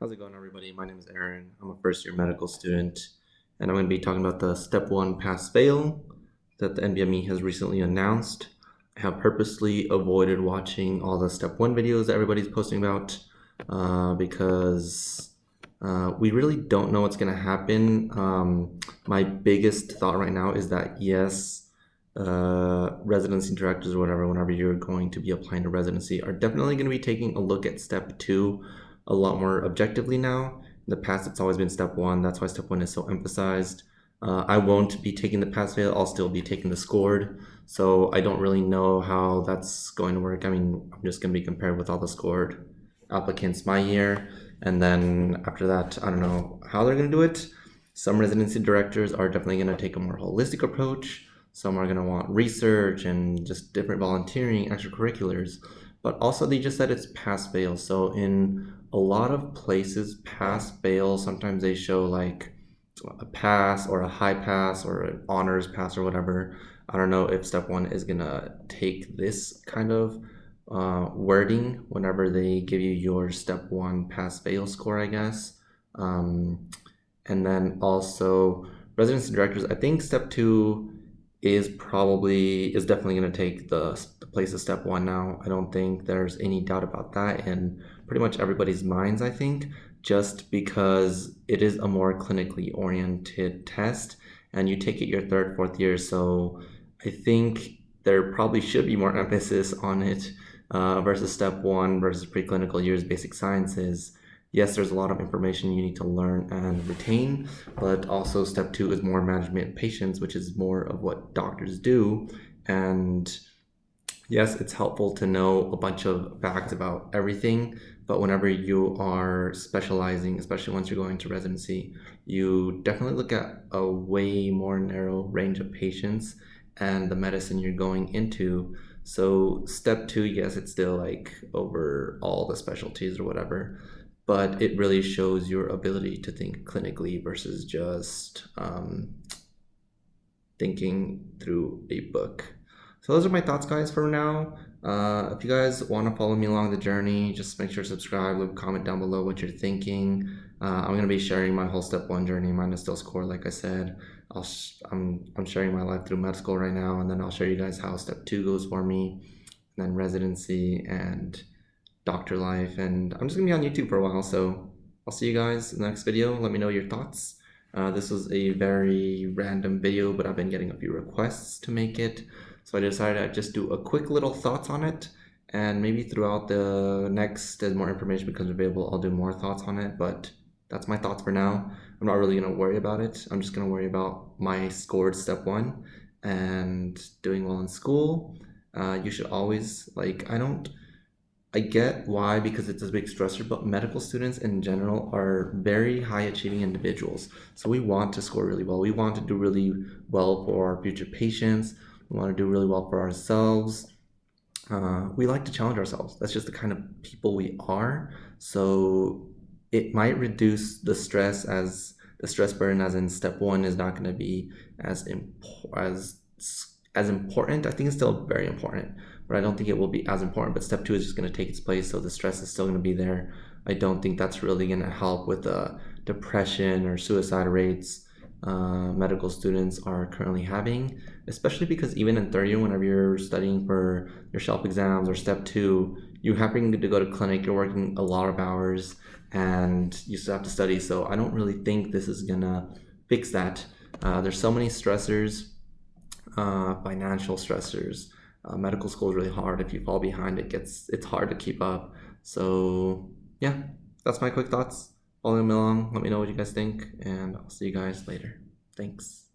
How's it going, everybody? My name is Aaron. I'm a first year medical student, and I'm going to be talking about the step one pass fail that the NBME has recently announced. I have purposely avoided watching all the step one videos that everybody's posting about uh, because uh, we really don't know what's going to happen. Um, my biggest thought right now is that yes, uh, residency directors or whatever, whenever you're going to be applying to residency, are definitely going to be taking a look at step two a lot more objectively now. In the past, it's always been step one. That's why step one is so emphasized. Uh, I won't be taking the pass fail. I'll still be taking the scored. So I don't really know how that's going to work. I mean, I'm just going to be compared with all the scored applicants my year. And then after that, I don't know how they're going to do it. Some residency directors are definitely going to take a more holistic approach. Some are going to want research and just different volunteering, extracurriculars but also they just said it's pass fail. So in a lot of places, pass fail, sometimes they show like a pass or a high pass or an honors pass or whatever. I don't know if step one is gonna take this kind of uh, wording whenever they give you your step one pass fail score, I guess. Um, and then also residency directors, I think step two is probably is definitely going to take the, the place of step one now. I don't think there's any doubt about that in pretty much everybody's minds, I think, just because it is a more clinically oriented test and you take it your third, fourth year. So I think there probably should be more emphasis on it uh, versus step one versus preclinical years basic sciences yes, there's a lot of information you need to learn and retain, but also step two is more management patients, which is more of what doctors do. And yes, it's helpful to know a bunch of facts about everything, but whenever you are specializing, especially once you're going to residency, you definitely look at a way more narrow range of patients and the medicine you're going into. So step two, yes, it's still like over all the specialties or whatever, but it really shows your ability to think clinically versus just um, thinking through a book. So those are my thoughts, guys, for now. Uh, if you guys want to follow me along the journey, just make sure to subscribe, leave a comment down below what you're thinking. Uh, I'm going to be sharing my whole step one journey. Mine is still score, like I said. I'll I'm, I'm sharing my life through med school right now, and then I'll show you guys how step two goes for me, and then residency and doctor life and I'm just gonna be on YouTube for a while so I'll see you guys in the next video let me know your thoughts uh, this was a very random video but I've been getting a few requests to make it. So I decided I'd just do a quick little thoughts on it. And maybe throughout the next as more information becomes available I'll do more thoughts on it. But that's my thoughts for now. I'm not really gonna worry about it. I'm just gonna worry about my scored step one and doing well in school. Uh, you should always like I don't I get why because it's a big stressor, but medical students in general are very high achieving individuals. So we want to score really well. We want to do really well for our future patients. We want to do really well for ourselves. Uh, we like to challenge ourselves. That's just the kind of people we are. So it might reduce the stress as the stress burden as in step one is not going to be as as as important. I think it's still very important, but I don't think it will be as important. But step two is just going to take its place, so the stress is still going to be there. I don't think that's really going to help with the depression or suicide rates uh, medical students are currently having, especially because even in third year, whenever you're studying for your shelf exams or step two, you're having to go to clinic, you're working a lot of hours, and you still have to study. So I don't really think this is gonna fix that. Uh, there's so many stressors uh, financial stressors. Uh, medical school is really hard. If you fall behind, it gets it's hard to keep up. So yeah, that's my quick thoughts. Follow me along. Let me know what you guys think, and I'll see you guys later. Thanks.